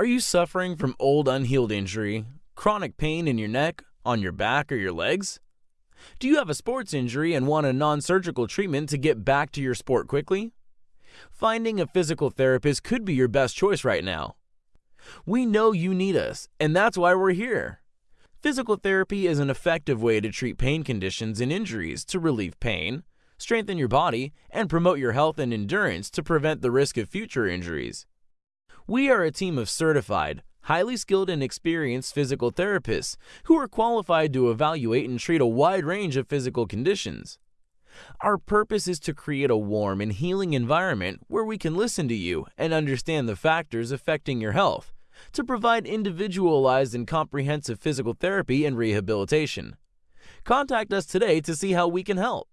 Are you suffering from old unhealed injury, chronic pain in your neck, on your back, or your legs? Do you have a sports injury and want a non surgical treatment to get back to your sport quickly? Finding a physical therapist could be your best choice right now. We know you need us, and that's why we're here. Physical therapy is an effective way to treat pain conditions and injuries to relieve pain, strengthen your body, and promote your health and endurance to prevent the risk of future injuries. We are a team of certified, highly skilled, and experienced physical therapists who are qualified to evaluate and treat a wide range of physical conditions. Our purpose is to create a warm and healing environment where we can listen to you and understand the factors affecting your health to provide individualized and comprehensive physical therapy and rehabilitation. Contact us today to see how we can help.